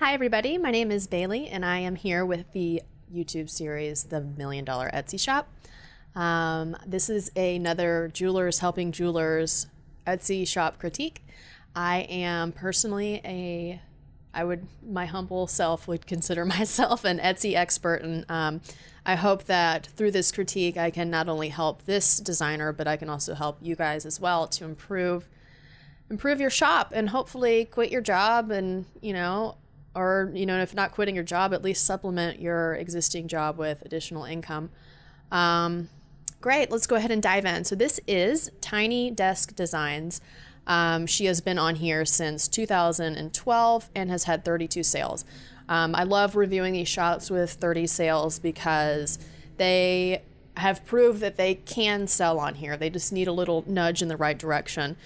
Hi, everybody. My name is Bailey, and I am here with the YouTube series, The Million Dollar Etsy Shop. Um, this is another Jewelers Helping Jewelers Etsy shop critique. I am personally a, I would, my humble self would consider myself an Etsy expert, and um, I hope that through this critique, I can not only help this designer, but I can also help you guys as well to improve improve your shop and hopefully quit your job and you know or you know if not quitting your job at least supplement your existing job with additional income. Um, great let's go ahead and dive in. So this is tiny desk designs. Um, she has been on here since 2012 and has had 32 sales. Um, i love reviewing these shops with 30 sales because they have proved that they can sell on here. They just need a little nudge in the right direction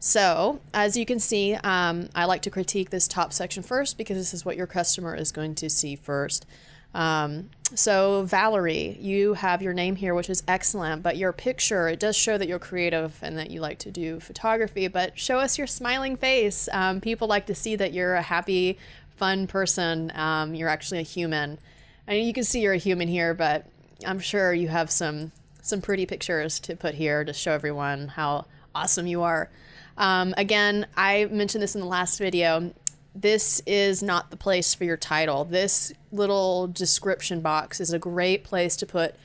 so, as you can see, um, I like to critique this top section first because this is what your customer is going to see first. Um, so, Valerie, you have your name here, which is excellent, but your picture, it does show that you're creative and that you like to do photography, but show us your smiling face. Um, people like to see that you're a happy, fun person. Um, you're actually a human. Mean, you can see you're a human here, but I'm sure you have some some pretty pictures to put here to show everyone how awesome you are. Um, again, I mentioned this in the last video. This is not the place for your title. This little description box is a great place to put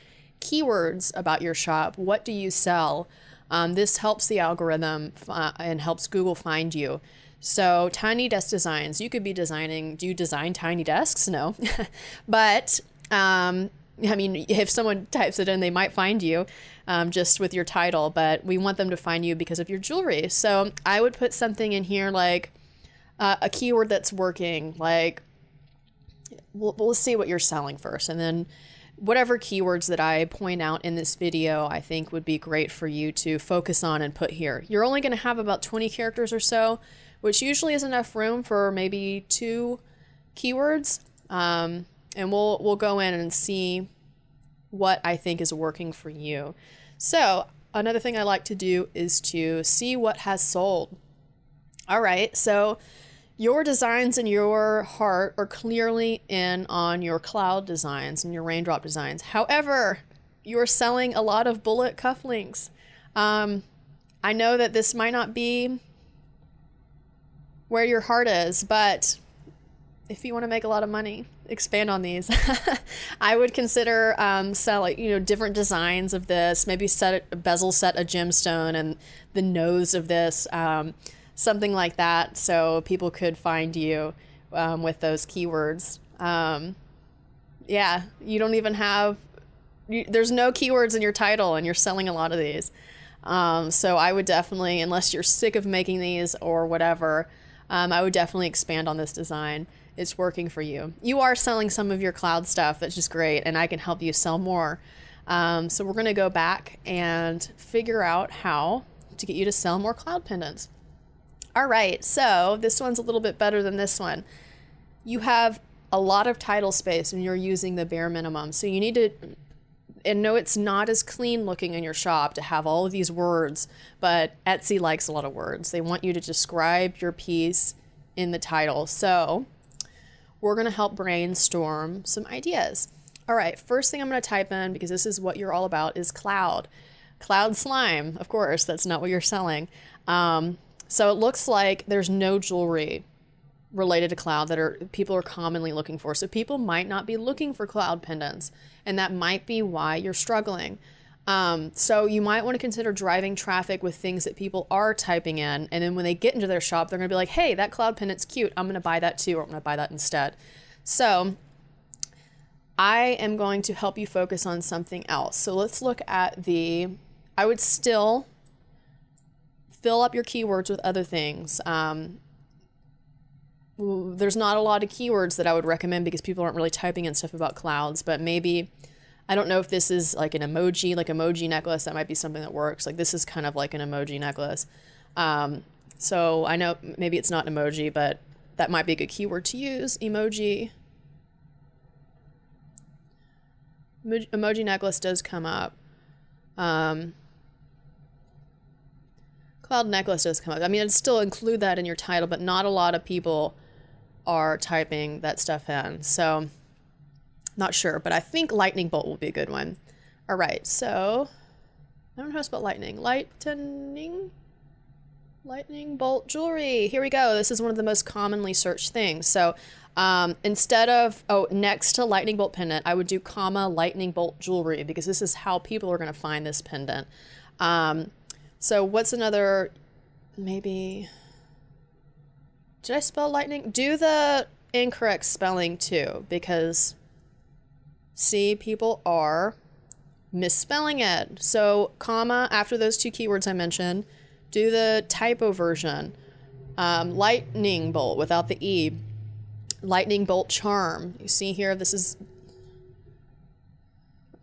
keywords about your shop. What do you sell? Um, this helps the algorithm uh, and helps Google find you. So, tiny desk designs, you could be designing, do you design tiny desks? No. but um, I mean, if someone types it in, they might find you um, just with your title, but we want them to find you because of your jewelry. So I would put something in here like uh, a keyword that's working, like, we'll, we'll see what you're selling first. And then whatever keywords that I point out in this video, I think would be great for you to focus on and put here. You're only going to have about 20 characters or so, which usually is enough room for maybe two keywords. Um, and we'll we'll go in and see what I think is working for you. So, another thing I like to do is to see what has sold. All right, so your designs in your heart are clearly in on your cloud designs and your raindrop designs. However, you're selling a lot of bullet cufflinks. Um, I know that this might not be where your heart is, but if you want to make a lot of money, expand on these. I would consider um, selling, you know, different designs of this. Maybe set a bezel set a gemstone and the nose of this, um, something like that, so people could find you um, with those keywords. Um, yeah, you don't even have. You, there's no keywords in your title, and you're selling a lot of these. Um, so I would definitely, unless you're sick of making these or whatever, um, I would definitely expand on this design it's working for you. You are selling some of your cloud stuff, which is great, and I can help you sell more. Um, so we're to go back and figure out how to get you to sell more cloud pendants. All right, so this one's a little bit better than this one. You have a lot of title space and you're using the bare minimum. So you need to, and no, it's not as clean looking in your shop to have all of these words, but Etsy likes a lot of words. They want you to describe your piece in the title. So we're going to help brainstorm some ideas. All right, first thing I'm going to type in, because this is what you're all about, is cloud. Cloud slime, of course, that's not what you're selling. Um, so it looks like there's no jewelry related to cloud that are people are commonly looking for. So people might not be looking for cloud pendants, and that might be why you're struggling. Um, so you might want to consider driving traffic with things that people are typing in, and then when they get into their shop, they're going to be like, "Hey, that cloud pendant's cute. I'm going to buy that too, or I'm going to buy that instead." So I am going to help you focus on something else. So let's look at the. I would still fill up your keywords with other things. Um, there's not a lot of keywords that I would recommend because people aren't really typing in stuff about clouds, but maybe I don't know if this is like an emoji, like emoji necklace. That might be something that works. Like this is kind of like an emoji necklace. Um, so I know maybe it's not an emoji, but that might be a good keyword to use. Emoji. Emoji necklace does come up. Um, cloud necklace does come up. I mean, I'd still include that in your title, but not a lot of people are typing that stuff in. So, not sure, but I think lightning bolt will be a good one. All right, so I don't know how to spell lightning. Lightning? Lightning bolt jewelry. Here we go. This is one of the most commonly searched things. So um, instead of, oh, next to lightning bolt pendant, I would do comma lightning bolt jewelry because this is how people are going to find this pendant. Um, so what's another, maybe, did I spell lightning? Do the incorrect spelling too because see, people are misspelling it. So comma after those two keywords I mentioned, do the typo version. Um, lightning bolt without the E. Lightning bolt charm. You see here, this is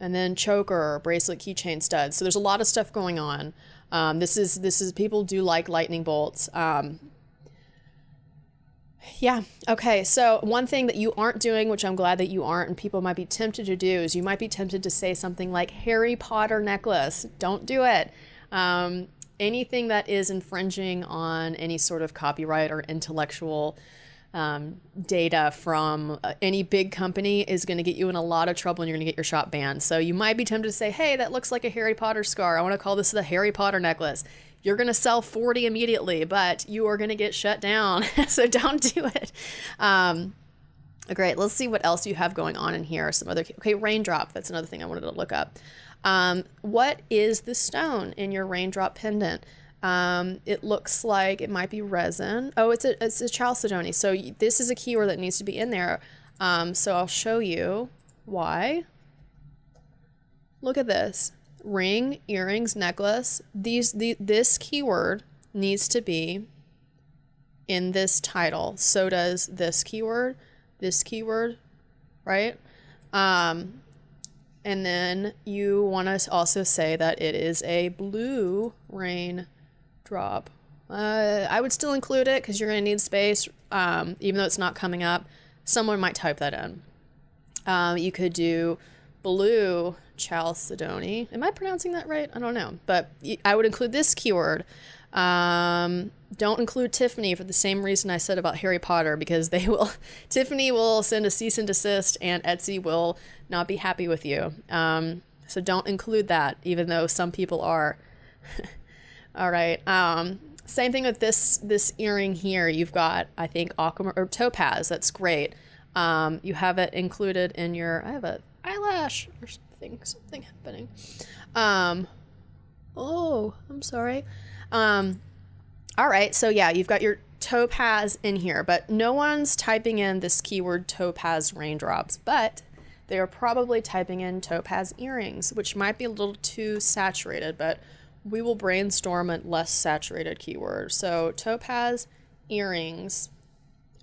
and then choker, bracelet, keychain studs. So there's a lot of stuff going on. Um, this is this is people do like lightning bolts. Um, yeah. Okay. So one thing that you aren't doing, which I'm glad that you aren't, and people might be tempted to do, is you might be tempted to say something like Harry Potter necklace. Don't do it. Um, anything that is infringing on any sort of copyright or intellectual um, data from uh, any big company is going to get you in a lot of trouble and you're going to get your shop banned. So you might be tempted to say, hey, that looks like a Harry Potter scar. I want to call this the Harry Potter necklace. You're going to sell 40 immediately, but you are going to get shut down. so don't do it. Um, great. Let's see what else you have going on in here. Some other, okay, raindrop. That's another thing I wanted to look up. Um, what is the stone in your raindrop pendant? Um, it looks like it might be resin. Oh, it's a, it's a chalcedony. So this is a keyword that needs to be in there. Um, so I'll show you why. Look at this. Ring, earrings, necklace. These, the, this keyword needs to be in this title. So does this keyword, this keyword, right? Um, and then you want to also say that it is a blue rain drop. Uh, I would still include it because you're going to need space, um, even though it's not coming up. Someone might type that in. Um, you could do blue chalcedony. Am I pronouncing that right? I don't know. But I would include this keyword. Um, don't include Tiffany for the same reason I said about Harry Potter because they will, Tiffany will send a cease and desist and Etsy will not be happy with you. Um, so don't include that, even though some people are. All right. Um, same thing with this this earring here. You've got, I think, aquamarine or topaz. That's great. Um, you have it included in your. I have a eyelash or something. Something happening. Um, oh, I'm sorry. Um, all right. So yeah, you've got your topaz in here, but no one's typing in this keyword topaz raindrops, but they are probably typing in topaz earrings, which might be a little too saturated, but we will brainstorm a less saturated keyword. So topaz earrings.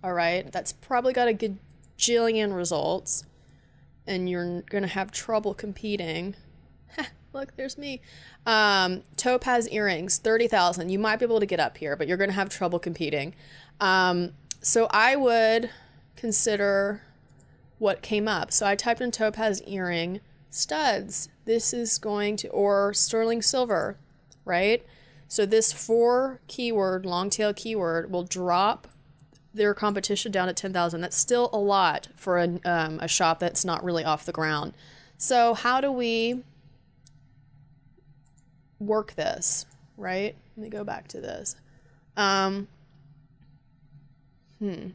All right, that's probably got a good jillion results, and you're gonna have trouble competing. Look, there's me. Um, topaz earrings, thirty thousand. You might be able to get up here, but you're gonna have trouble competing. Um, so I would consider what came up. So I typed in topaz earring studs. This is going to, or sterling silver right? So this four keyword, long tail keyword, will drop their competition down to 10,000. That's still a lot for a, um, a shop that's not really off the ground. So how do we work this, right? Let me go back to this. Um, hmm.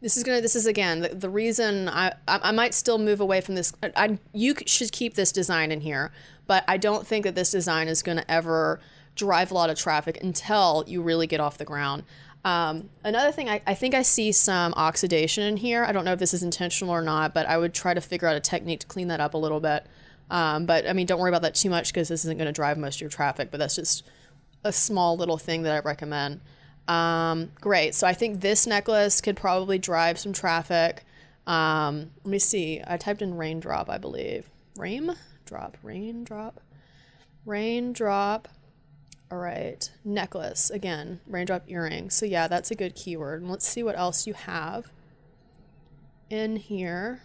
This is gonna. This is again the, the reason I, I, I might still move away from this. I, I you should keep this design in here, but I don't think that this design is gonna ever drive a lot of traffic until you really get off the ground. Um, another thing, I, I think I see some oxidation in here. I don't know if this is intentional or not, but I would try to figure out a technique to clean that up a little bit. Um, but I mean, don't worry about that too much because this isn't going to drive most of your traffic. But that's just a small little thing that I recommend. Um, great. So I think this necklace could probably drive some traffic. Um, let me see. I typed in raindrop, I believe. Rain drop, raindrop, raindrop. All right. Necklace again. Raindrop earring. So yeah, that's a good keyword. let's see what else you have in here.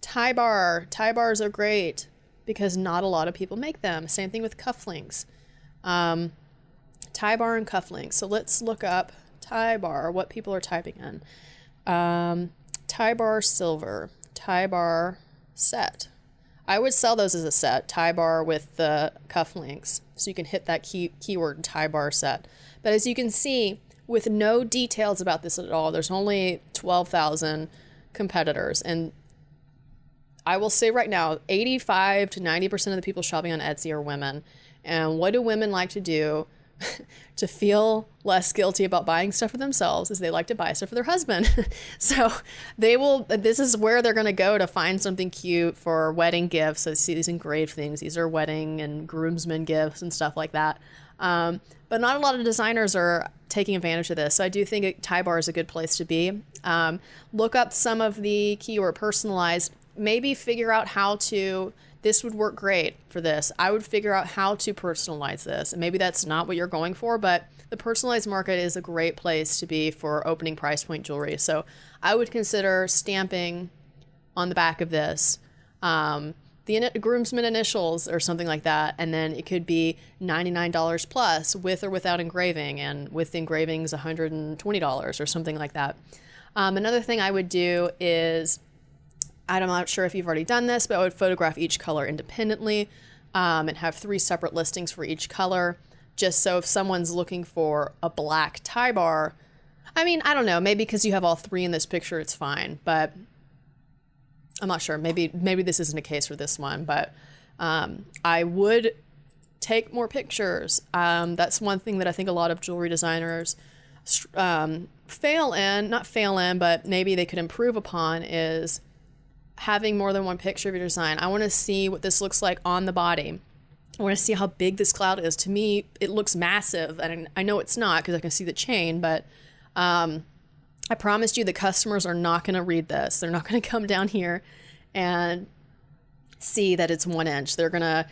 Tie bar. Tie bars are great because not a lot of people make them. Same thing with cufflinks. Um, tie bar and cufflinks. So let's look up tie bar, what people are typing in. Um, tie bar silver, tie bar set. I would sell those as a set, tie bar with the cufflinks, so you can hit that key keyword tie bar set. But as you can see, with no details about this at all, there's only 12,000 competitors. And I will say right now, 85 to 90% of the people shopping on Etsy are women. And what do women like to do? to feel less guilty about buying stuff for themselves is they like to buy stuff for their husband. so they will, this is where they're going to go to find something cute for wedding gifts. So see these engraved things. These are wedding and groomsmen gifts and stuff like that. Um, but not a lot of designers are taking advantage of this. So I do think a tie bar is a good place to be. Um, look up some of the keyword personalized, maybe figure out how to this would work great for this. I would figure out how to personalize this. And maybe that's not what you're going for, but the personalized market is a great place to be for opening price point jewelry. So I would consider stamping on the back of this um, the groomsmen initials or something like that. And then it could be $99 plus with or without engraving, and with engravings, $120 or something like that. Um, another thing I would do is I'm not sure if you've already done this, but I would photograph each color independently um, and have three separate listings for each color. Just so if someone's looking for a black tie bar, I mean, I don't know, maybe because you have all three in this picture, it's fine, but I'm not sure. Maybe maybe this isn't a case for this one, but um, I would take more pictures. Um, that's one thing that I think a lot of jewelry designers um, fail in, not fail in, but maybe they could improve upon is having more than one picture of your design. I want to see what this looks like on the body. I want to see how big this cloud is. To me, it looks massive, and I know it's not because I can see the chain, but um, I promised you the customers are not going to read this. They're not going to come down here and see that it's one inch. They're going to,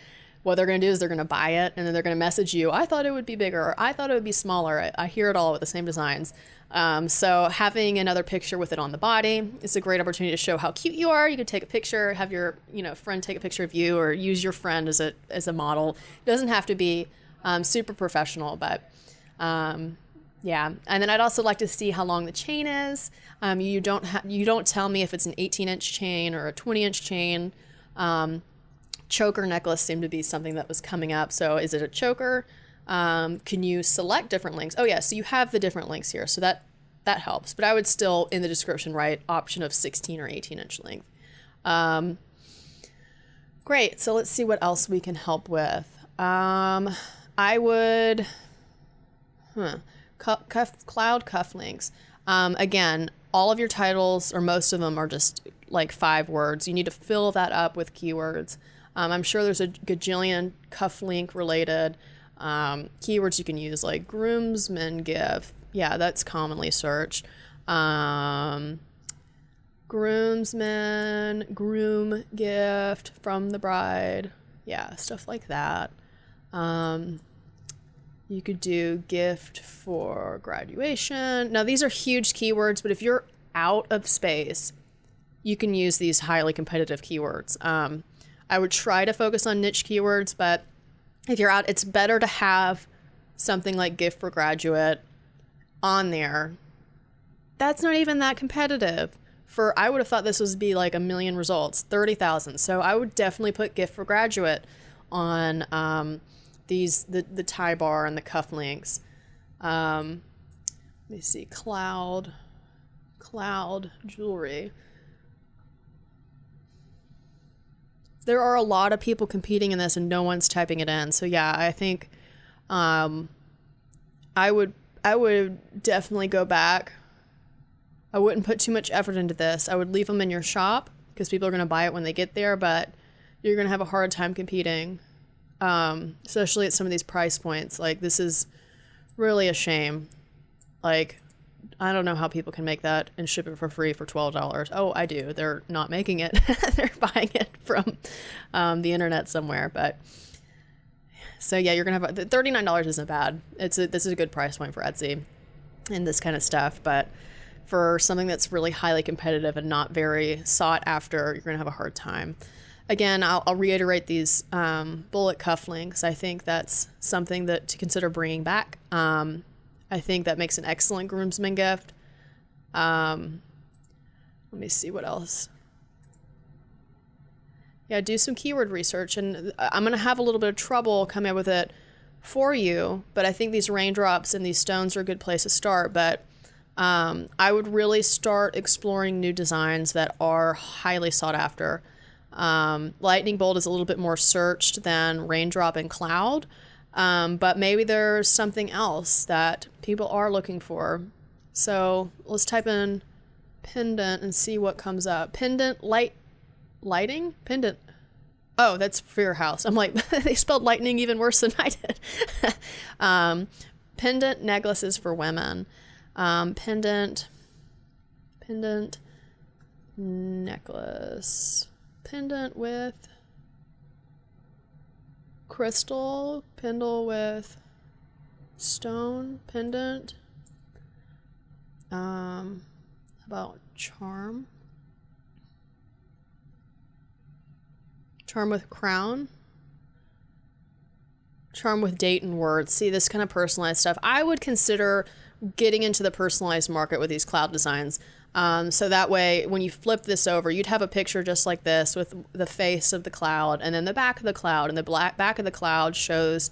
what they're going to do is they're going to buy it and then they're going to message you, I thought it would be bigger, or I thought it would be smaller. I, I hear it all with the same designs. Um, so having another picture with it on the body is a great opportunity to show how cute you are. You could take a picture, have your you know friend take a picture of you, or use your friend as a as a model. It doesn't have to be um, super professional, but um, yeah. And then I'd also like to see how long the chain is. Um, you don't ha- you don't tell me if it's an 18 inch chain or a 20 inch chain. Choker necklace seemed to be something that was coming up. So is it a choker? Um, can you select different links? Oh yeah, so you have the different links here, so that that helps. But I would still in the description write option of 16 or 18 inch length. Um, great. So let's see what else we can help with. Um, I would, huh, cuff, cloud cufflinks. Um, again, all of your titles or most of them are just like five words. You need to fill that up with keywords. Um, I'm sure there's a gajillion cufflink related um, keywords you can use like groomsmen gift. Yeah, that's commonly searched. Um, groomsmen, groom gift from the bride. Yeah, stuff like that. Um, you could do gift for graduation. Now, these are huge keywords, but if you're out of space, you can use these highly competitive keywords. Um, I would try to focus on niche keywords, but if you're out, it's better to have something like gift for graduate on there. That's not even that competitive. For I would have thought this would be like a million results, thirty thousand. So I would definitely put gift for graduate on um, these the the tie bar and the cufflinks. Um, let me see, cloud, cloud jewelry. There are a lot of people competing in this and no one's typing it in. So yeah, I think um, I would I would definitely go back. I wouldn't put too much effort into this. I would leave them in your shop because people are going to buy it when they get there, but you're going to have a hard time competing, um, especially at some of these price points. Like this is really a shame. Like I don't know how people can make that and ship it for free for twelve dollars. Oh, I do. They're not making it; they're buying it from um, the internet somewhere. But so yeah, you're gonna have thirty nine dollars isn't bad. It's a, this is a good price point for Etsy and this kind of stuff. But for something that's really highly competitive and not very sought after, you're gonna have a hard time. Again, I'll, I'll reiterate these um, bullet cuff links. I think that's something that to consider bringing back. Um, I think that makes an excellent groomsman gift. Um, let me see what else. Yeah, do some keyword research, and I'm gonna have a little bit of trouble coming up with it for you. But I think these raindrops and these stones are a good place to start. But um, I would really start exploring new designs that are highly sought after. Um, lightning bolt is a little bit more searched than raindrop and cloud, um, but maybe there's something else that people are looking for. So let's type in pendant and see what comes up. Pendant light lighting pendant. Oh, that's for your house. I'm like they spelled lightning even worse than I did. um, pendant necklaces for women. Um, pendant pendant necklace pendant with crystal pendle with stone pendant um about charm. Charm with crown. Charm with date and words. See this kind of personalized stuff. I would consider getting into the personalized market with these cloud designs um, so that way, when you flip this over, you'd have a picture just like this with the face of the cloud and then the back of the cloud. And the black back of the cloud shows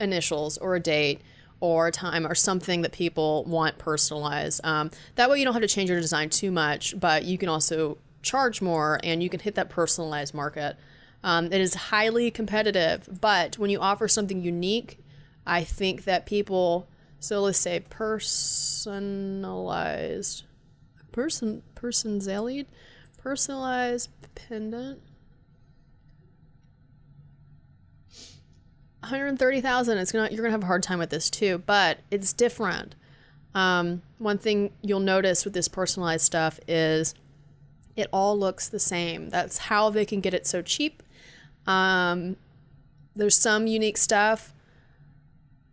initials or a date or a time or something that people want personalized. Um, that way, you don't have to change your design too much, but you can also charge more and you can hit that personalized market. Um, it is highly competitive, but when you offer something unique, I think that people, so let's say personalized person person zallied personalized pendant 130,000 it's to you're to have a hard time with this too but it's different. Um, one thing you'll notice with this personalized stuff is it all looks the same. That's how they can get it so cheap. Um, there's some unique stuff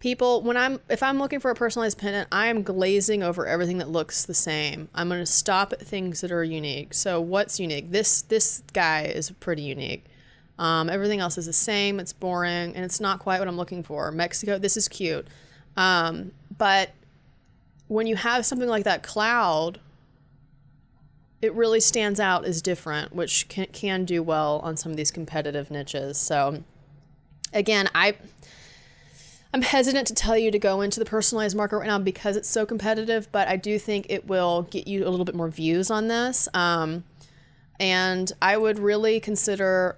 people when i'm if i'm looking for a personalized pendant i am glazing over everything that looks the same. I'm going to stop at things that are unique. So what's unique? This this guy is pretty unique. Um, everything else is the same. It's boring and it's not quite what i'm looking for. Mexico this is cute. Um, but when you have something like that cloud it really stands out as different which can, can do well on some of these competitive niches. So again i I'm hesitant to tell you to go into the personalized market right now because it's so competitive, but I do think it will get you a little bit more views on this. Um, and I would really consider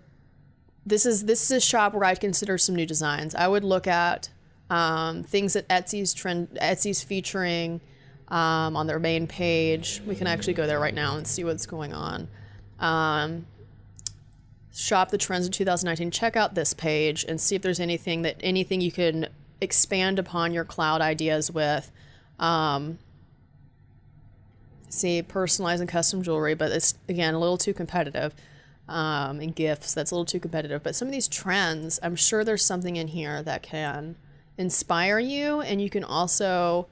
this is this is a shop where I'd consider some new designs. I would look at um, things that Etsy's trend Etsy's featuring um, on their main page. We can actually go there right now and see what's going on. Um, shop the trends of 2019. Check out this page and see if there's anything that anything you can expand upon your cloud ideas with. Um, see, personalized custom jewelry, but it's again a little too competitive. Um, and gifts, that's a little too competitive. But some of these trends, I'm sure there's something in here that can inspire you, and you can also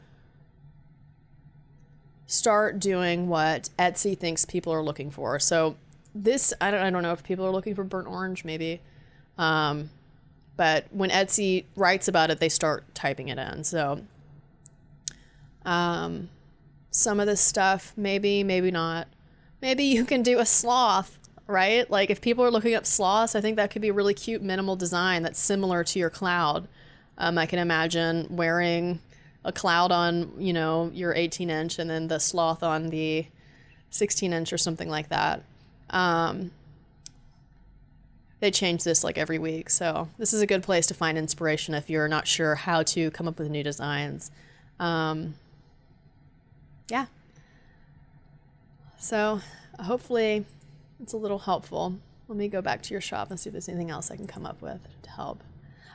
start doing what Etsy thinks people are looking for. So this, I don't, I don't know if people are looking for burnt orange, maybe. Um, but when Etsy writes about it, they start typing it in. So um, some of this stuff, maybe, maybe not. Maybe you can do a sloth, right? Like if people are looking up sloths, I think that could be a really cute minimal design that's similar to your cloud. Um, I can imagine wearing a cloud on, you know, your 18 inch and then the sloth on the 16 inch or something like that. Um, they change this like every week. So this is a good place to find inspiration if you're not sure how to come up with new designs. Um, yeah. So hopefully it's a little helpful. Let me go back to your shop and see if there's anything else I can come up with to help.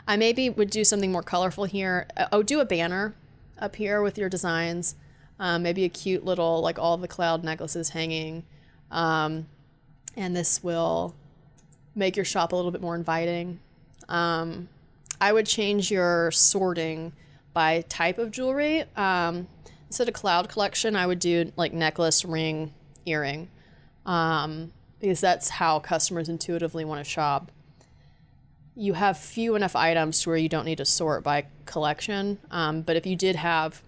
I maybe would do something more colorful here. Oh, do a banner up here with your designs. Um, maybe a cute little, like all the cloud necklaces hanging. Um, and this will make your shop a little bit more inviting. Um, I would change your sorting by type of jewelry. Um, instead of cloud collection, I would do like necklace, ring, earring, um, because that's how customers intuitively want to shop. You have few enough items to where you don't need to sort by collection, um, but if you did have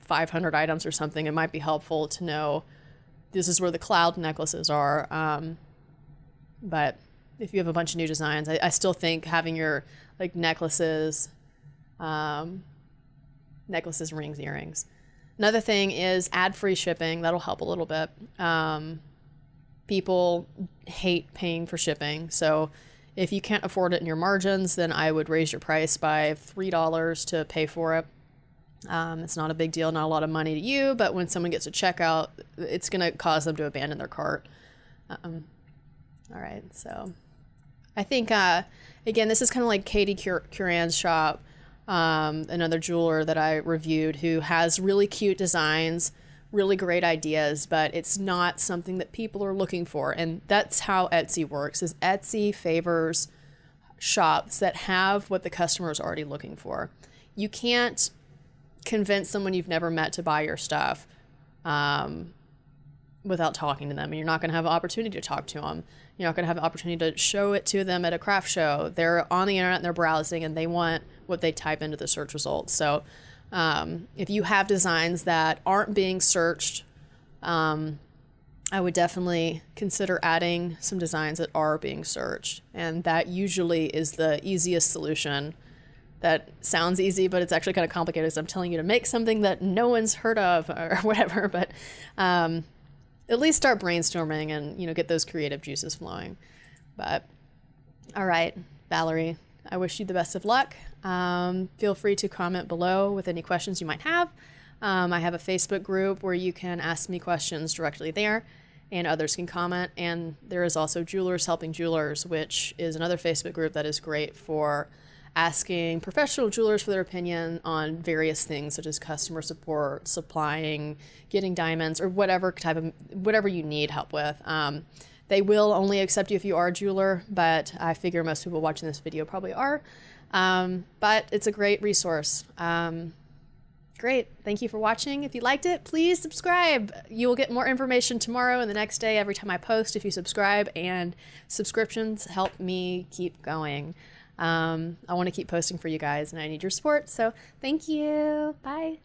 500 items or something, it might be helpful to know this is where the cloud necklaces are. Um, but if you have a bunch of new designs, I, I still think having your like necklaces, um, necklaces, rings, earrings. Another thing is add free shipping. That'll help a little bit. Um, people hate paying for shipping. So if you can't afford it in your margins, then I would raise your price by $3 to pay for it. Um, it's not a big deal, not a lot of money to you, but when someone gets a checkout, it's going to cause them to abandon their cart. Um, all right, so I think, uh, again, this is kind of like Katie Cur- Curran's shop, um, another jeweler that I reviewed who has really cute designs, really great ideas, but it's not something that people are looking for. And that's how Etsy works is Etsy favors shops that have what the customer is already looking for. You can't convince someone you've never met to buy your stuff um, without talking to them. And you're not going to have an opportunity to talk to them. You're not going to have an opportunity to show it to them at a craft show. They're on the internet and they're browsing and they want what they type into the search results. So um, if you have designs that aren't being searched, um, I would definitely consider adding some designs that are being searched. And that usually is the easiest solution that sounds easy, but it's actually kind of complicated. So I'm telling you to make something that no one's heard of or whatever. But um, at least start brainstorming and you know get those creative juices flowing. But all right, Valerie, I wish you the best of luck. Um, feel free to comment below with any questions you might have. Um, I have a Facebook group where you can ask me questions directly there, and others can comment. And there is also Jewelers Helping Jewelers, which is another Facebook group that is great for asking professional jewelers for their opinion on various things such as customer support, supplying, getting diamonds, or whatever type of whatever you need help with. Um, they will only accept you if you are a jeweler, but I figure most people watching this video probably are. Um, but it's a great resource. Um, great. Thank you for watching. If you liked it, please subscribe. You will get more information tomorrow and the next day every time I post if you subscribe, and subscriptions help me keep going. Um, I want to keep posting for you guys, and I need your support. So thank you. Bye.